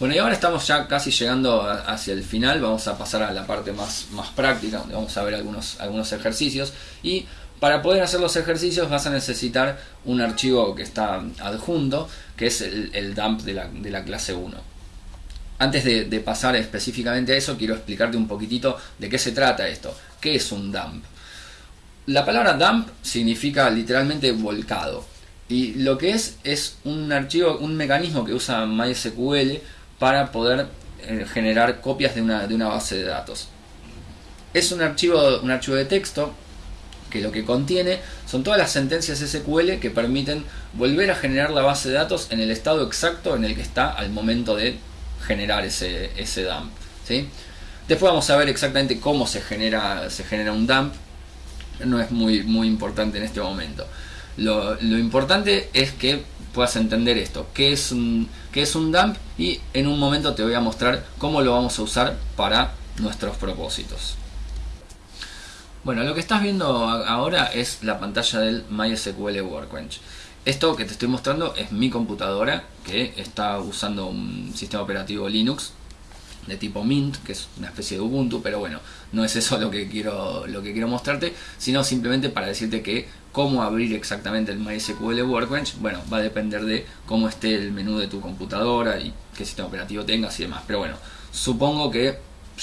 Bueno, y ahora estamos ya casi llegando hacia el final, vamos a pasar a la parte más, más práctica, donde vamos a ver algunos, algunos ejercicios. Y para poder hacer los ejercicios vas a necesitar un archivo que está adjunto, que es el, dump de la, de la, clase 1. Antes de, de pasar específicamente a eso, quiero explicarte un poquitito de qué se trata esto. ¿Qué es un dump? La palabra dump significa literalmente volcado. Y lo que es es un archivo, un mecanismo que usa MySQL para poder eh, generar copias de una, de una base de datos. Es un archivo, un archivo de texto que lo que contiene son todas las sentencias SQL que permiten volver a generar la base de datos en el estado exacto en el que está al momento de generar ese, ese dump. ¿sí? Después vamos a ver exactamente cómo se genera, se genera un dump. No es muy, muy importante en este momento. Lo, lo importante es que puedas entender esto, qué es, un, qué es un dump y en un momento te voy a mostrar cómo lo vamos a usar para nuestros propósitos. Bueno, lo que estás viendo ahora es la pantalla del MySQL Workbench. Esto que te estoy mostrando es mi computadora que está usando un sistema operativo Linux de tipo Mint, que es una especie de Ubuntu, pero bueno, no es eso lo que quiero, lo que quiero mostrarte, sino simplemente para decirte que cómo abrir exactamente el MySQL Workbench, bueno, va a depender de cómo esté el menú de tu computadora y qué sistema operativo tengas y demás. Pero bueno, supongo que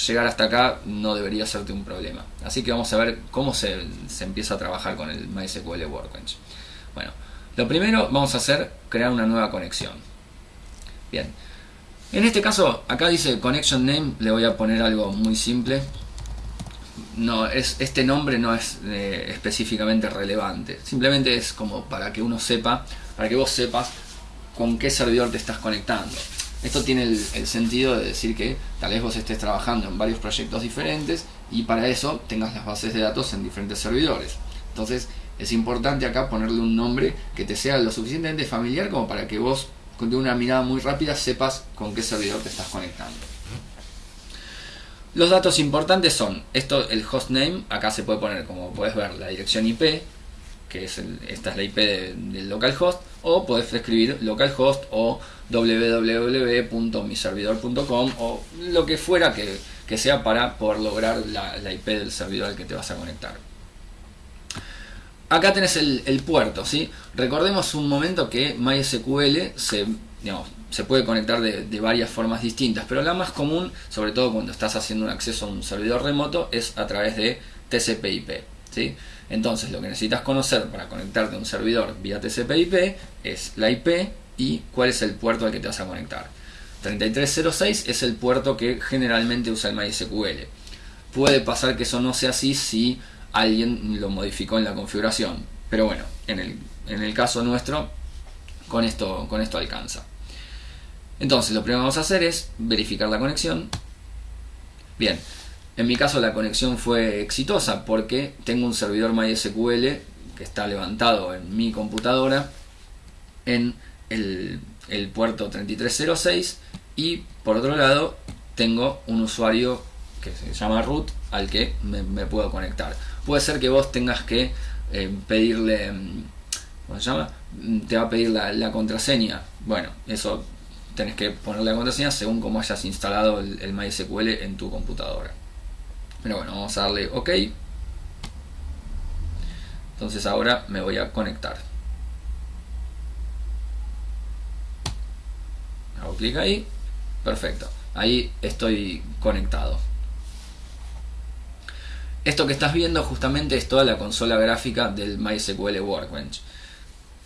llegar hasta acá no debería serte un problema. Así que vamos a ver cómo se, se empieza a trabajar con el MySQL Workbench. Bueno, lo primero vamos a hacer crear una nueva conexión. Bien, en este caso acá dice connection name, le voy a poner algo muy simple no, es, este nombre no es eh, específicamente relevante. Simplemente es como para que uno sepa, para que vos sepas con qué servidor te estás conectando. Esto tiene el, sentido de decir que tal vez vos estés trabajando en varios proyectos diferentes y para eso tengas las bases de datos en diferentes servidores. Entonces es importante acá ponerle un nombre que te sea lo suficientemente familiar como para que vos con una mirada muy rápida sepas con qué servidor te estás conectando. Los datos importantes son, esto el hostname, acá se puede poner como puedes ver la dirección IP, que es esta es la IP del localhost, o puedes escribir localhost o www.miservidor.com o lo que fuera que, sea para poder lograr la, IP del servidor al que te vas a conectar. Acá tenés el, el puerto, ¿sí? Recordemos un momento que MySQL se, digamos, se puede conectar de, varias formas distintas, pero la más común, sobre todo cuando estás haciendo un acceso a un servidor remoto, es a través de TCP/IP. ¿sí? Entonces, lo que necesitas conocer para conectarte a un servidor vía TCP/IP es la IP y cuál es el puerto al que te vas a conectar. 3306 es el puerto que generalmente usa el MySQL. Puede pasar que eso no sea así si alguien lo modificó en la configuración, pero bueno, en el, en el caso nuestro, con esto, con esto alcanza. Entonces lo primero que vamos a hacer es verificar la conexión. Bien, en mi caso la conexión fue exitosa porque tengo un servidor MySQL que está levantado en mi computadora en el, puerto 3306 y por otro lado tengo un usuario que se llama root al que me, puedo conectar. Puede ser que vos tengas que eh, pedirle, ¿cómo se llama? Te va a pedir la, contraseña. Bueno, eso tenés que ponerle la contraseña según como hayas instalado el, MySQL en tu computadora. Pero bueno, vamos a darle OK. Entonces ahora me voy a conectar. Hago clic ahí. Perfecto. Ahí estoy conectado. Esto que estás viendo justamente es toda la consola gráfica del MySQL Workbench.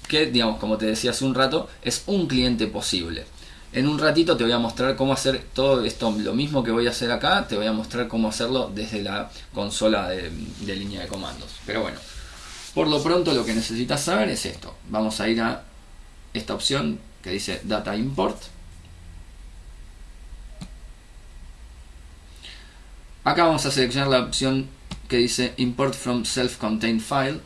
Que, digamos, como te decía hace un rato, es un cliente posible. En un ratito te voy a mostrar cómo hacer todo esto, lo mismo que voy a hacer acá, te voy a mostrar cómo hacerlo desde la consola de, línea de comandos. Pero bueno, por lo pronto lo que necesitas saber es esto. Vamos a ir a esta opción que dice Data Import. Acá vamos a seleccionar la opción que dice Import from Self-Contained File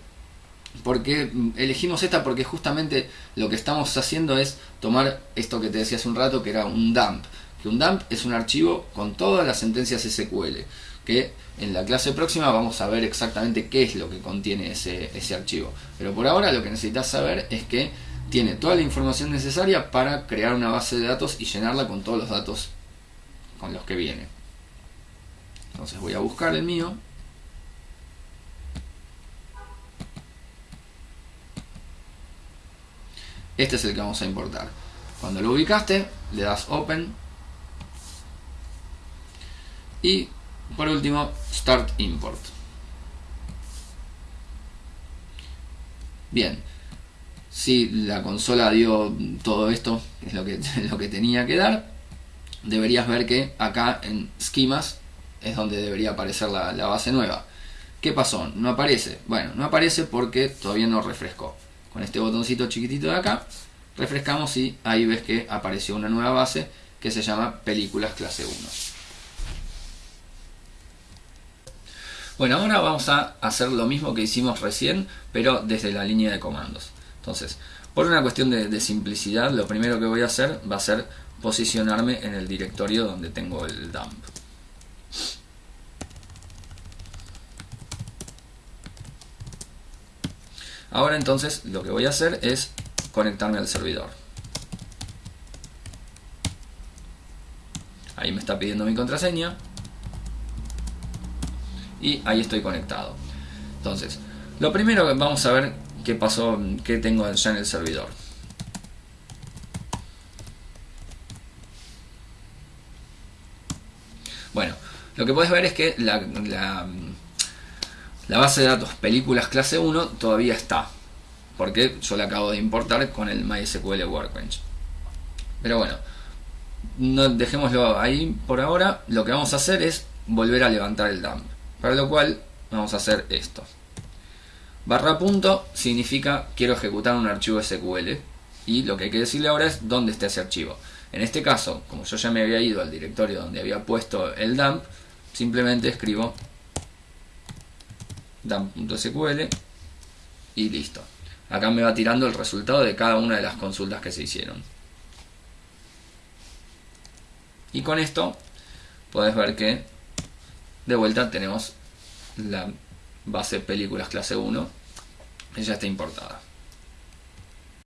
porque elegimos esta porque justamente lo que estamos haciendo es tomar esto que te decía hace un rato que era un dump que un dump es un archivo con todas las sentencias SQL que en la clase próxima vamos a ver exactamente qué es lo que contiene ese, ese archivo pero por ahora lo que necesitas saber es que tiene toda la información necesaria para crear una base de datos y llenarla con todos los datos con los que viene. Entonces voy a buscar el mío. Este es el que vamos a importar. Cuando lo ubicaste, le das Open. Y por último, Start Import. Bien, si la consola dio todo esto, es lo que, lo que tenía que dar, deberías ver que acá en esquemas es donde debería aparecer la, la, base nueva. ¿Qué pasó? No aparece. Bueno, no aparece porque todavía no refrescó. Con este botoncito chiquitito de acá, refrescamos y ahí ves que apareció una nueva base que se llama películas clase 1. Bueno, ahora vamos a hacer lo mismo que hicimos recién, pero desde la línea de comandos. Entonces, por una cuestión de, simplicidad, lo primero que voy a hacer va a ser posicionarme en el directorio donde tengo el dump. Ahora entonces lo que voy a hacer es conectarme al servidor. Ahí me está pidiendo mi contraseña. Y ahí estoy conectado. Entonces, lo primero que vamos a ver qué pasó, qué tengo ya en el servidor. Bueno, lo que puedes ver es que la, la, base de datos películas clase 1 todavía está. Porque yo la acabo de importar con el MySQL Workbench. Pero bueno, no dejémoslo ahí por ahora. Lo que vamos a hacer es volver a levantar el dump. Para lo cual vamos a hacer esto. Barra punto significa quiero ejecutar un archivo SQL y lo que hay que decirle ahora es dónde está ese archivo. En este caso, como yo ya me había ido al directorio donde había puesto el dump, simplemente escribo dump.sql y listo. Acá me va tirando el resultado de cada una de las consultas que se hicieron. Y con esto puedes ver que de vuelta tenemos la base películas clase 1 ya está importada